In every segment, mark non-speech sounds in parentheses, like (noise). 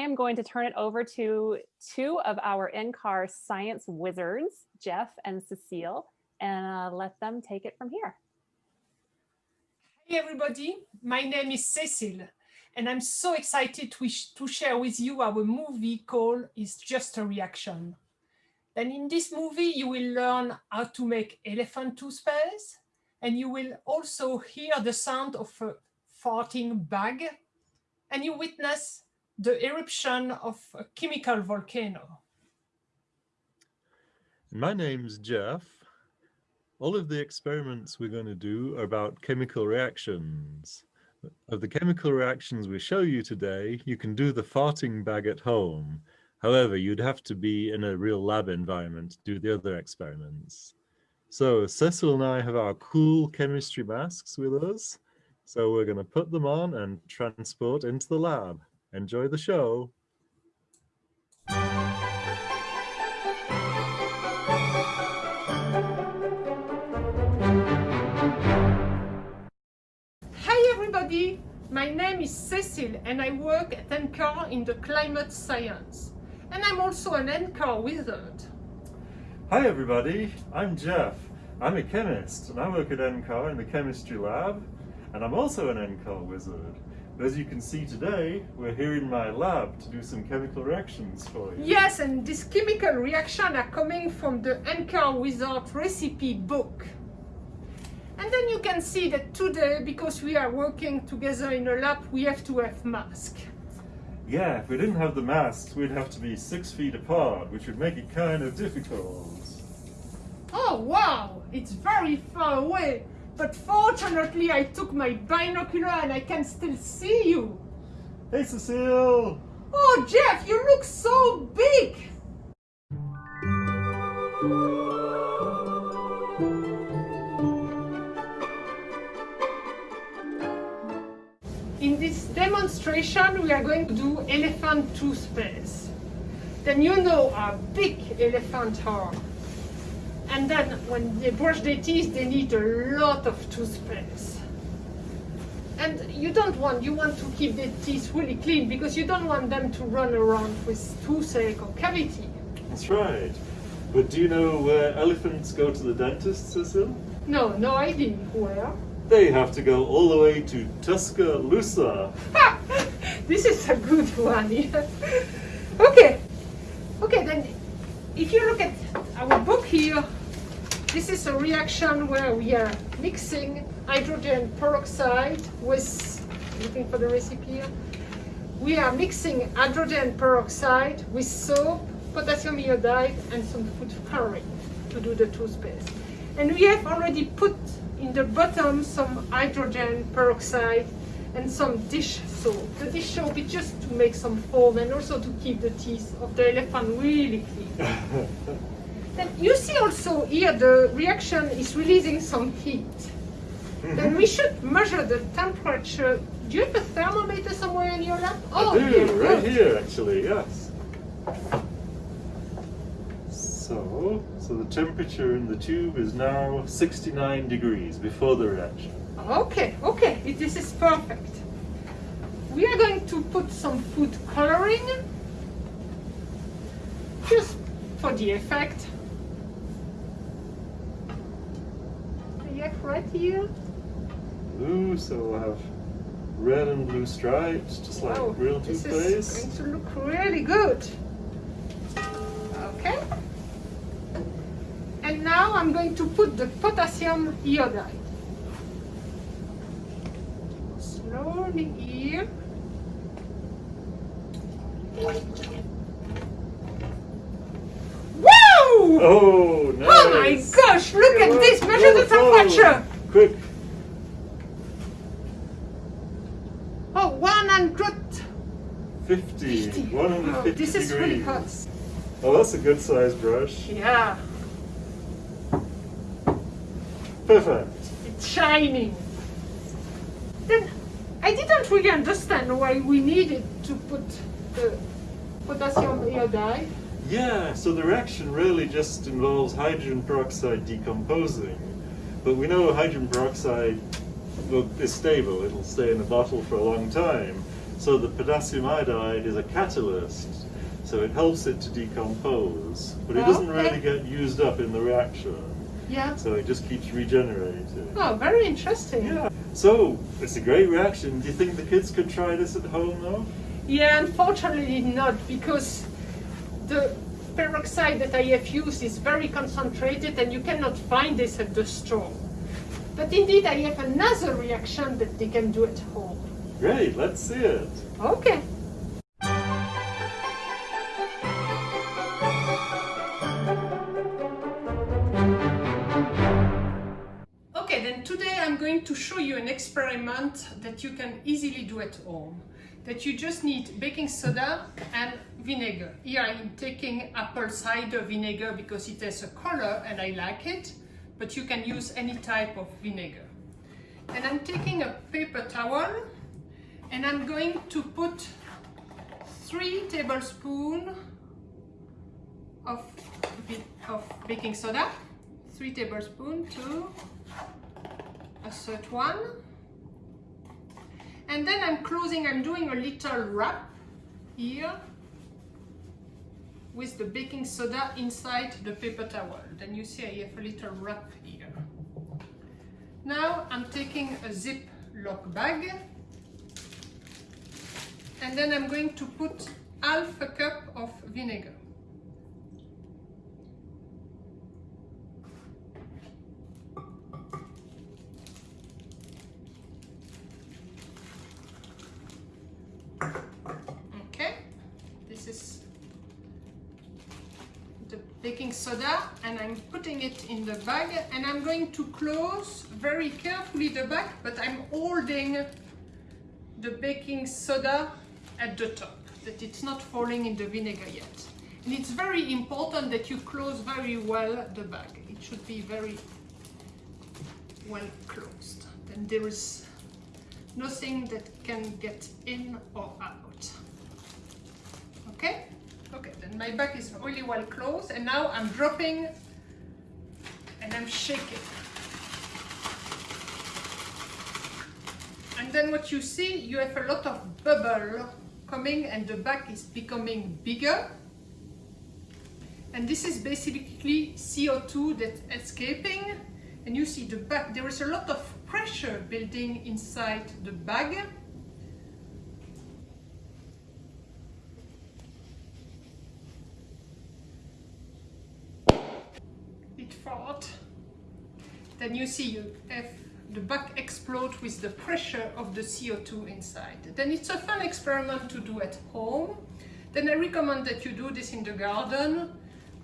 am going to turn it over to two of our NCAR science wizards, Jeff and Cecile, and uh, let them take it from here. Hey everybody, my name is Cecile and I'm so excited to, to share with you our movie called It's Just a Reaction. Then in this movie you will learn how to make elephant toothpaste and you will also hear the sound of a farting bag and you witness the eruption of a chemical volcano. My name's Jeff. All of the experiments we're going to do are about chemical reactions. Of the chemical reactions we show you today, you can do the farting bag at home. However, you'd have to be in a real lab environment to do the other experiments. So Cecil and I have our cool chemistry masks with us. So we're going to put them on and transport into the lab. Enjoy the show. Hi everybody, my name is Cecile and I work at NCAR in the climate science. And I'm also an NCAR wizard. Hi everybody, I'm Jeff. I'm a chemist and I work at NCAR in the chemistry lab and I'm also an NCAR wizard. As you can see today, we're here in my lab to do some chemical reactions for you. Yes, and these chemical reactions are coming from the NCAR Wizard recipe book. And then you can see that today, because we are working together in a lab, we have to have masks. Yeah, if we didn't have the masks, we'd have to be six feet apart, which would make it kind of difficult. Oh, wow! It's very far away. But fortunately, I took my binocular and I can still see you. Hey, Cecile! Oh, Jeff, you look so big! In this demonstration, we are going to do elephant toothpaste. Then you know how big elephants are. And then when they brush their teeth, they need a lot of toothpaste. And you don't want, you want to keep their teeth really clean because you don't want them to run around with toothache or cavity. That's right. But do you know where elephants go to the dentist, Cecil? No, no idea where. They have to go all the way to Tuscaloosa. (laughs) this is a good one. Yeah. (laughs) okay. Okay, then if you look at our book here, this is a reaction where we are mixing hydrogen peroxide with, looking for the recipe here, we are mixing hydrogen peroxide with soap, potassium iodide and some food coloring to do the toothpaste. And we have already put in the bottom some hydrogen peroxide and some dish soap. The dish soap is just to make some foam and also to keep the teeth of the elephant really clean. (laughs) Then you see also here the reaction is releasing some heat. Mm -hmm. Then we should measure the temperature. Do you have a thermometer somewhere in your lab? Oh, I do, yeah, right good. here actually, yes. So, so the temperature in the tube is now 69 degrees before the reaction. Okay, okay, this is perfect. We are going to put some food coloring just for the effect. Right here. Blue, so we'll have red and blue stripes, just like oh, real toothpaste. This is going to look really good. Okay. And now I'm going to put the potassium iodide. Slowly here. Oh. Oh my gosh, look at this. Measure the temperature. Quick. Oh, 150. 50. 150 oh, This is degrees. really hot. Oh, that's a good size brush. Yeah. Perfect. It's shining. Then I didn't really understand why we needed to put the potassium iodide. Yeah, so the reaction really just involves hydrogen peroxide decomposing. But we know hydrogen peroxide is stable, it'll stay in the bottle for a long time. So the potassium iodide is a catalyst, so it helps it to decompose, but it doesn't Okay. really get used up in the reaction, Yeah. so it just keeps regenerating. Oh, very interesting. Yeah. So it's a great reaction. Do you think the kids could try this at home though? Yeah, unfortunately not, because the peroxide that I have used is very concentrated and you cannot find this at the store. But indeed, I have another reaction that they can do at home. Great, let's see it. Okay. Okay, then today I'm going to show you an experiment that you can easily do at home. That you just need baking soda and vinegar. Here I'm taking apple cider vinegar because it has a color and I like it, but you can use any type of vinegar. And I'm taking a paper towel and I'm going to put three tablespoons of, of baking soda, three tablespoons to a third one. And then I'm closing, I'm doing a little wrap here with the baking soda inside the paper towel. Then you see I have a little wrap here. Now I'm taking a Ziploc bag and then I'm going to put half a cup of vinegar. Okay, this is the baking soda and I'm putting it in the bag and I'm going to close very carefully the bag but I'm holding the baking soda at the top that it's not falling in the vinegar yet. And it's very important that you close very well the bag. It should be very well closed. Then there is nothing that can get in or out. Okay okay then my bag is really well closed and now I'm dropping and I'm shaking. And then what you see you have a lot of bubble coming and the bag is becoming bigger. And this is basically CO2 that's escaping. And you see the bag there is a lot of pressure building inside the bag fought then you see you have the bag explode with the pressure of the CO2 inside. Then it's a fun experiment to do at home. Then I recommend that you do this in the garden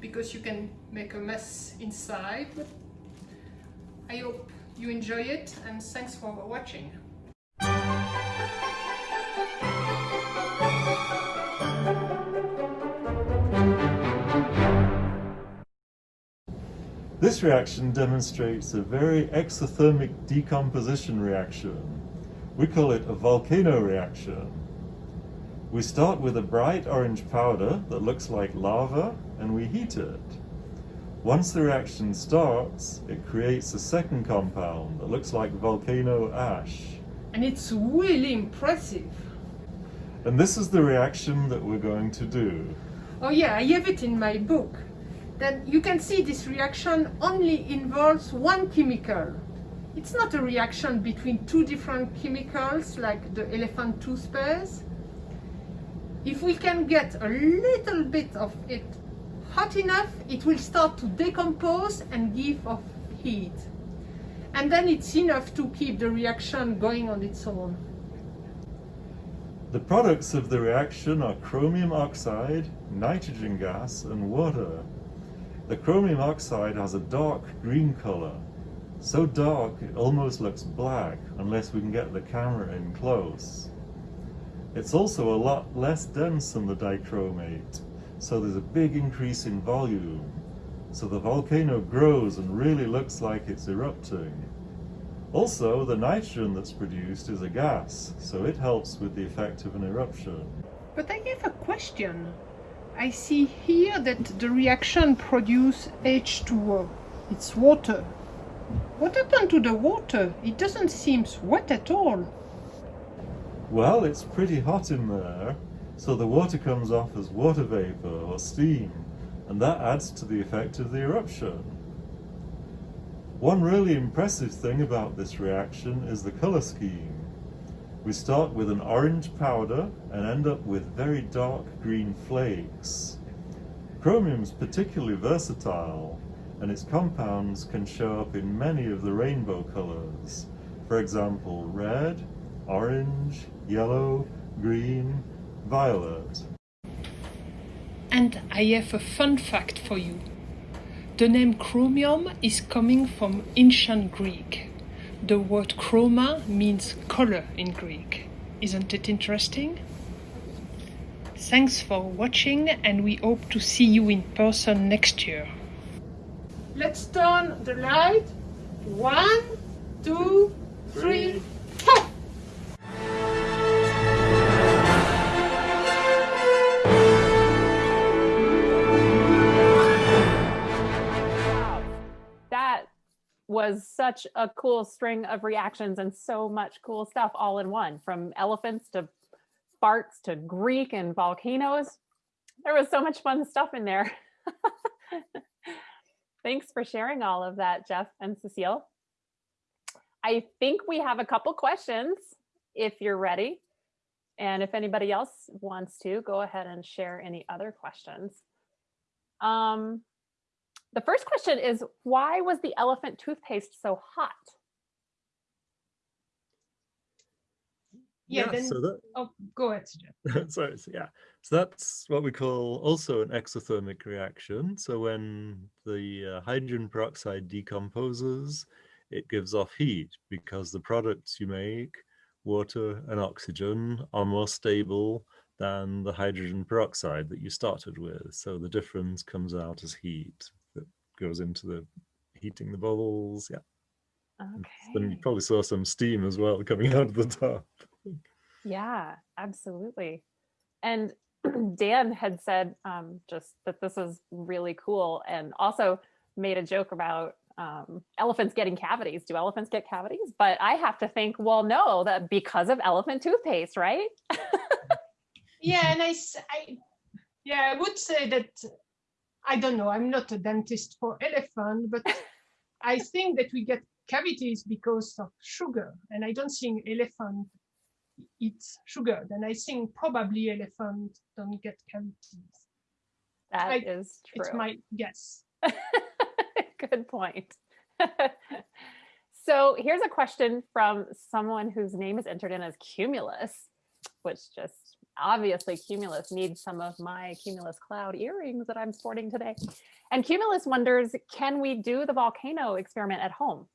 because you can make a mess inside. I hope you enjoy it and thanks for watching. This reaction demonstrates a very exothermic decomposition reaction. We call it a volcano reaction. We start with a bright orange powder that looks like lava and we heat it. Once the reaction starts, it creates a second compound that looks like volcano ash. And it's really impressive. And this is the reaction that we're going to do. Oh yeah, I have it in my book. That you can see this reaction only involves one chemical. It's not a reaction between two different chemicals like the elephant toothpaste. If we can get a little bit of it hot enough, it will start to decompose and give off heat. And then it's enough to keep the reaction going on its own. The products of the reaction are chromium oxide, nitrogen gas, and water. The chromium oxide has a dark green color. So dark it almost looks black unless we can get the camera in close. It's also a lot less dense than the dichromate, so there's a big increase in volume. So the volcano grows and really looks like it's erupting. Also, the nitrogen that's produced is a gas, so it helps with the effect of an eruption. But I have a question. I see here that the reaction produce H2O. It's water. What happened to the water? It doesn't seem wet at all. Well, it's pretty hot in there, so the water comes off as water vapor or steam, and that adds to the effect of the eruption. One really impressive thing about this reaction is the color scheme. We start with an orange powder and end up with very dark green flakes. Chromium is particularly versatile, and its compounds can show up in many of the rainbow colors. For example, red, orange, yellow, green, violet. And I have a fun fact for you. The name chromium is coming from ancient Greek. The word chroma means color in Greek. Isn't it interesting? Thanks for watching and we hope to see you in person next year. Let's turn the light. One, two, three, was such a cool string of reactions and so much cool stuff all in one from elephants to farts to Greek and volcanoes. There was so much fun stuff in there. (laughs) Thanks for sharing all of that, Jeff and Cecile. I think we have a couple questions if you're ready. And if anybody else wants to, go ahead and share any other questions. Um, the first question is, why was the elephant toothpaste so hot? Yeah, then, so that, oh, go ahead, Jeff. (laughs) Sorry, so yeah. So that's what we call also an exothermic reaction. So when the uh, hydrogen peroxide decomposes, it gives off heat because the products you make, water and oxygen, are more stable than the hydrogen peroxide that you started with. So the difference comes out as heat that goes into the heating the bubbles. Yeah. And Then you probably saw some steam as well coming out of the top. Yeah, absolutely. And (clears throat) Dan had said um, just that this is really cool and also made a joke about um, elephants getting cavities. Do elephants get cavities? But I have to think, well, no, that because of elephant toothpaste, right? (laughs) Yeah, and I, I, yeah, I would say that I don't know. I'm not a dentist for (laughs) elephant, but I think that we get cavities because of sugar, and I don't think elephant eats sugar. Then I think probably elephant don't get cavities. That I- is It's my guess. (laughs) Good point. (laughs) so here's a question from someone whose name is entered in as Cumulus, which just obviously Cumulus needs some of my Cumulus cloud earrings that I'm sporting today. And Cumulus wonders, can we do the volcano experiment at home?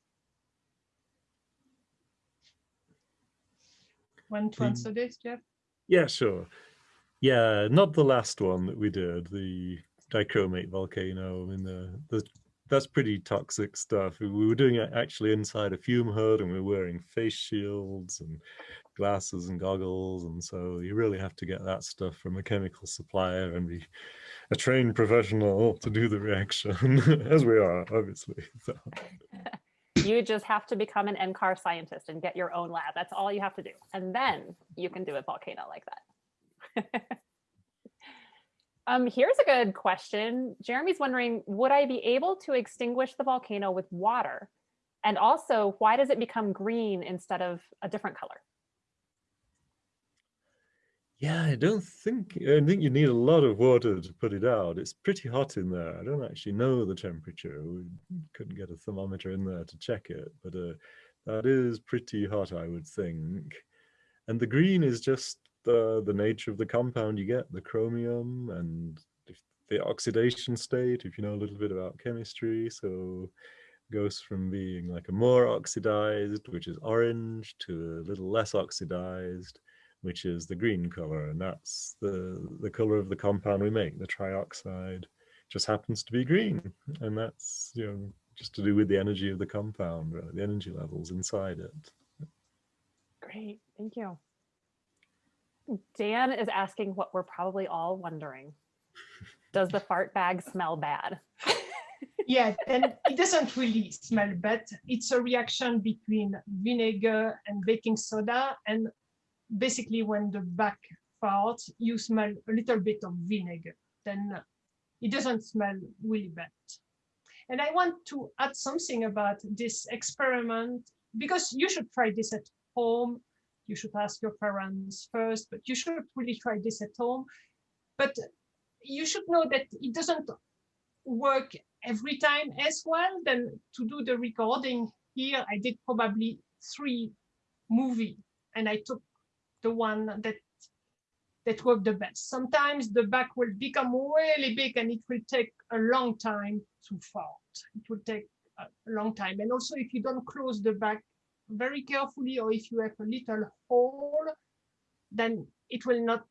Want to answer this, Jeff? Yeah, sure. Yeah, not the last one that we did, the dichromate volcano. I mean, the, the that's pretty toxic stuff. We were doing it actually inside a fume hood, and we were wearing face shields and glasses and goggles, and so you really have to get that stuff from a chemical supplier and be a trained professional to do the reaction, (laughs) as we are, obviously. (laughs) So, You just have to become an NCAR scientist and get your own lab. That's all you have to do. And then you can do a volcano like that. (laughs) um, here's a good question. Jeremy's wondering, would I be able to extinguish the volcano with water? And also, why does it become green instead of a different color? Yeah, I don't think I think you need a lot of water to put it out. It's pretty hot in there. I don't actually know the temperature. We couldn't get a thermometer in there to check it, but uh, that is pretty hot, I would think. And the green is just the the nature of the compound you get, the chromium and the oxidation state, if you know a little bit about chemistry. So goes from being like a more oxidized, which is orange, to a little less oxidized, which is the green color, and that's the the color of the compound we make, the trioxide. Just happens to be green, and that's you know just to do with the energy of the compound, really, the energy levels inside it. Great, thank you. Dan is asking what we're probably all wondering. Does the fart bag smell bad? Yeah, and it doesn't really smell bad. It's a reaction between vinegar and baking soda, and basically when the back farts, you smell a little bit of vinegar. Then it doesn't smell really bad. And I want to add something about this experiment because you should try this at home. You should ask your parents first, but you should really try this at home. But you should know that it doesn't work every time as well. Then to do the recording here, I did probably three movie and I took the one that that worked the best. Sometimes the back will become really big and it will take a long time to fart. It will take a long time. And also if you don't close the back very carefully or if you have a little hole, then it will not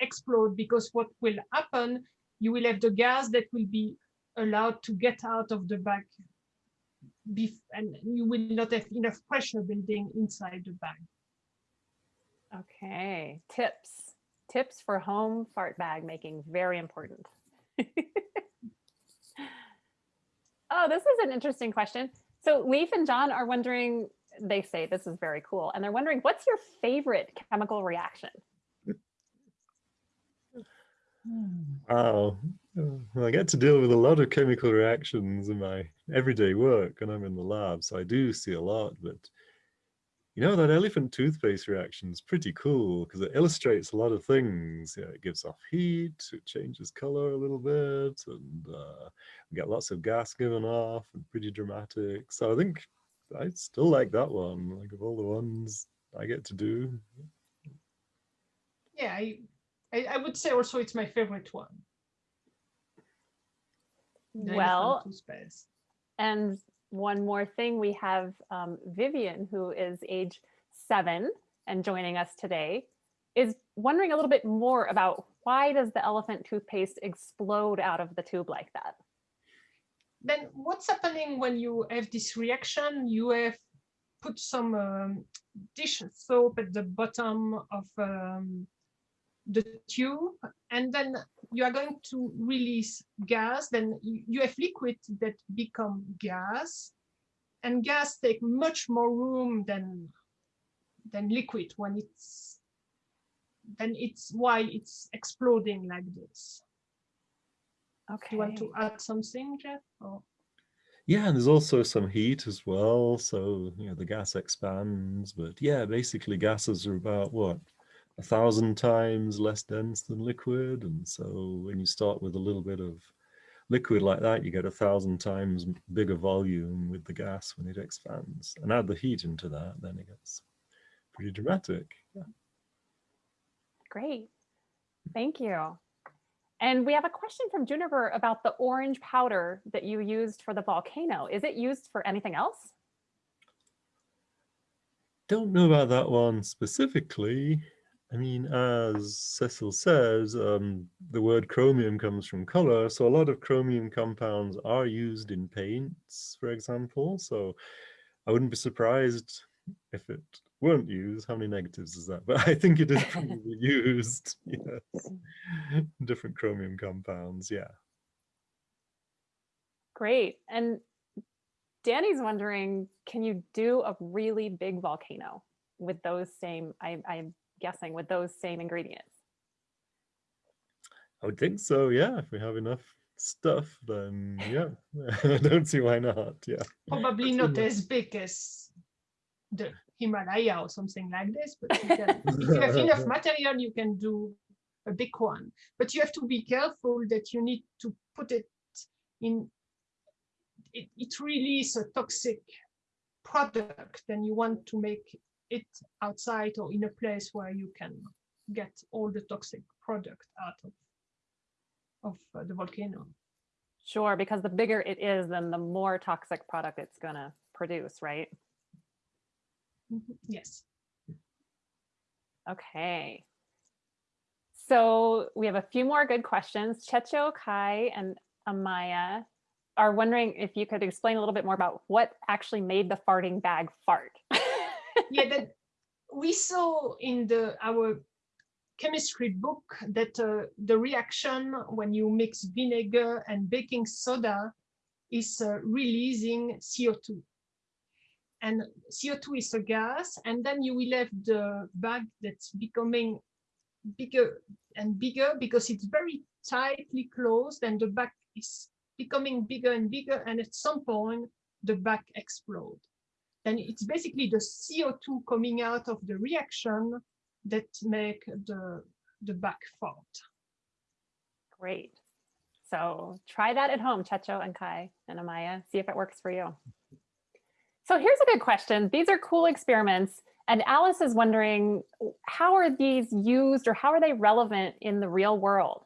explode because what will happen, you will have the gas that will be allowed to get out of the bag and you will not have enough pressure building inside the bag. Okay, tips. Tips for home fart bag making, very important. (laughs) oh, this is an interesting question. So Leif and John are wondering, they say this is very cool, and they're wondering, what's your favorite chemical reaction? Wow. I get to deal with a lot of chemical reactions in my everyday work and I'm in the lab, so I do see a lot, but you know, that elephant toothpaste reaction is pretty cool because it illustrates a lot of things. Yeah, it gives off heat, it changes color a little bit, and uh, we get lots of gas given off and pretty dramatic. So I think I still like that one, like of all the ones I get to do. Yeah, I, I, I would say also it's my favorite one. Well, elephant toothpaste. and one more thing, we have um, Vivian, who is age seven and joining us today, is wondering a little bit more about why does the elephant toothpaste explode out of the tube like that? Then what's happening when you have this reaction? You have put some um, dish soap at the bottom of um, the tube, and then you are going to release gas. Then you, have liquid that become gas, and gas take much more room than than liquid when it's then it's why it's exploding like this. Okay. You want to add something, Jeff? Or? Yeah, and there's also some heat as well. So, you know, the gas expands, but yeah, basically gases are about what? A thousand times less dense than liquid. And so when you start with a little bit of liquid like that, you get a thousand times bigger volume with the gas when it expands. And add the heat into that, then it gets pretty dramatic. Yeah. Great. Thank you. And we have a question from Juniper about the orange powder that you used for the volcano. Is it used for anything else? Don't know about that one specifically. I mean, as Cecil says, um, the word chromium comes from color. So a lot of chromium compounds are used in paints, for example. So I wouldn't be surprised if it weren't used. How many negatives is that? (laughs) But I think it is probably (laughs) used. Yes. Different chromium compounds. Yeah. Great. And Danny's wondering, can you do a really big volcano with those same, I, I'm guessing, with those same ingredients? I would think so. Yeah. If we have enough stuff, then yeah, (laughs) I don't see why not. Yeah. Probably not as big as the Himalaya or something like this, but you can, if you have (laughs) enough material, you can do a big one. But you have to be careful that you need to put it in, it, it really is a toxic product and you want to make it outside or in a place where you can get all the toxic product out of, of uh, the volcano. Sure, because the bigger it is, then the more toxic product it's gonna produce, right? Mhm, Yes. Okay. So we have a few more good questions. Checho, Kai, and Amaya are wondering if you could explain a little bit more about what actually made the farting bag fart. (laughs) yeah, that we saw in the our chemistry book that uh, the reaction when you mix vinegar and baking soda is uh, releasing CO2. And CO2 is a gas, and then you will have the bag that's becoming bigger and bigger because it's very tightly closed and the bag is becoming bigger and bigger and at some point the bag explodes. And it's basically the CO2 coming out of the reaction that make the, the bag fart. Great. So try that at home, Checho and Kai and Amaya, see if it works for you. So here's a good question. These are cool experiments. And Alice is wondering, how are these used or how are they relevant in the real world?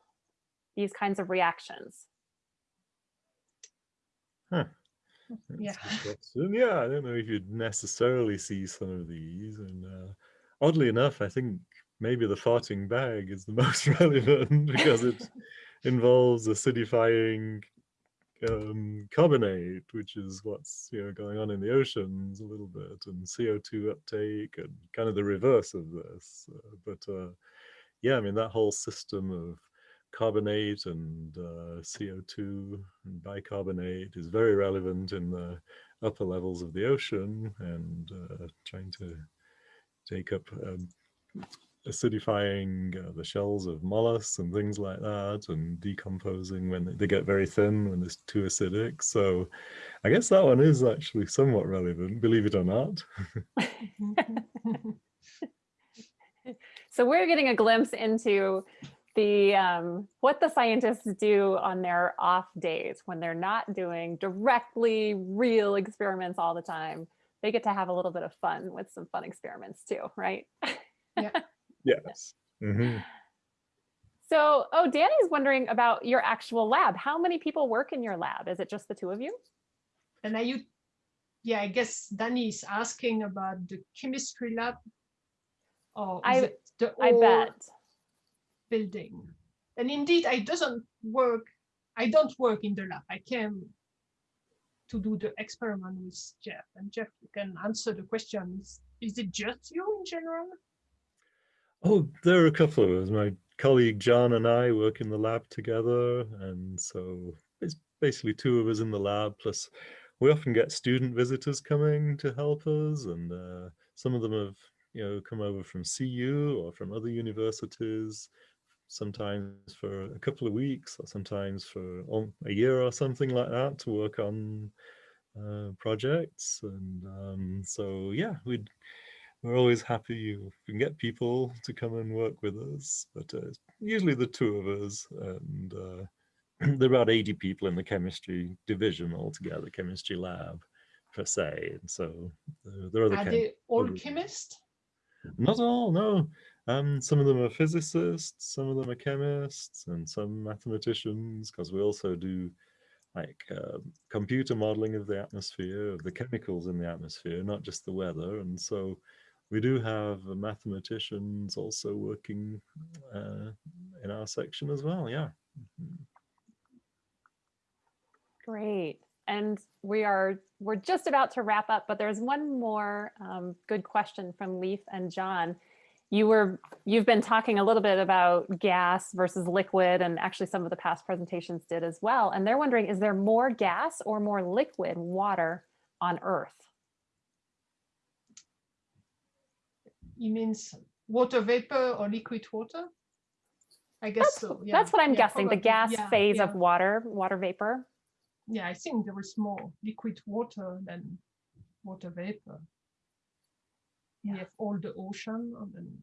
These kinds of reactions. Huh. Yeah. Yeah, I don't know if you'd necessarily see some of these. And uh, oddly enough, I think maybe the farting bag is the (laughs) most relevant because it (laughs) involves acidifying um, carbonate, which is what's you know going on in the oceans a little bit, and CO2 uptake, and kind of the reverse of this. Uh, but uh, yeah, I mean that whole system of carbonate and uh, CO2 and bicarbonate is very relevant in the upper levels of the ocean and uh, trying to take up um, acidifying uh, the shells of mollusks and things like that and decomposing when they, they get very thin when it's too acidic. So I guess that one is actually somewhat relevant, believe it or not. (laughs) so we're getting a glimpse into the um, what the scientists do on their off days when they're not doing directly real experiments all the time. They get to have a little bit of fun with some fun experiments too, right? Yeah. (laughs) Yes. Mm -hmm. So, oh, Danny's wondering about your actual lab. How many people work in your lab? Is it just the two of you? And are you, yeah, I guess Danny is asking about the chemistry lab. Or I, the I bet. Building. And indeed, I doesn't work, I don't work in the lab. I came to do the experiment with Jeff. And Jeff, you can answer the questions. Is it just you in general? Oh, there are a couple of us. My colleague John and I work in the lab together. And so it's basically two of us in the lab. Plus, we often get student visitors coming to help us. And uh, some of them have you know, come over from CU or from other universities, sometimes for a couple of weeks or sometimes for a year or something like that to work on uh, projects. And um, so, yeah, we'd we're always happy you can get people to come and work with us, but uh, usually the two of us, and uh, (clears throat) there are about 80 people in the chemistry division altogether, chemistry lab per se. And so uh, there are the are they all chemists? Not all, no. Um, some of them are physicists, some of them are chemists, and some mathematicians, because we also do like uh, computer modeling of the atmosphere, of the chemicals in the atmosphere, not just the weather. And so we do have mathematicians also working uh, in our section as well, yeah. Mm-hmm. Great. And we are, we're just about to wrap up, but there's one more um, good question from Leaf and John. You were, you've been talking a little bit about gas versus liquid, and actually some of the past presentations did as well. And they're wondering, is there more gas or more liquid water on Earth? You means water vapor or liquid water? I guess that's, so. Yeah. That's what I'm yeah, guessing, probably. the gas yeah, phase of water, water vapor. Yeah, I think there is more liquid water than water vapor. We have all the ocean and then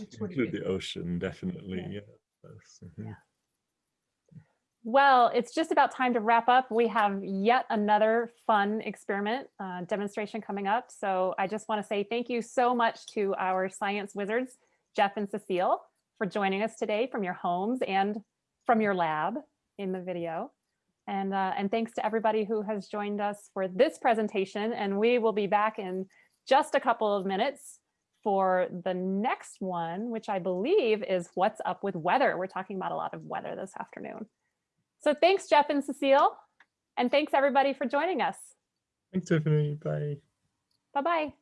it's Include the ocean, definitely, yeah. Mm-hmm. yeah. Well, it's just about time to wrap up. We have yet another fun experiment uh, demonstration coming up. So I just want to say thank you so much to our science wizards, Jeff and Cecile, for joining us today from your homes and from your lab in the video. And, uh, and thanks to everybody who has joined us for this presentation. And we will be back in just a couple of minutes for the next one, which I believe is what's up with weather. We're talking about a lot of weather this afternoon. So thanks, Jeff and Cecile. And thanks everybody for joining us. Thanks, Tiffany. Bye. Bye-bye.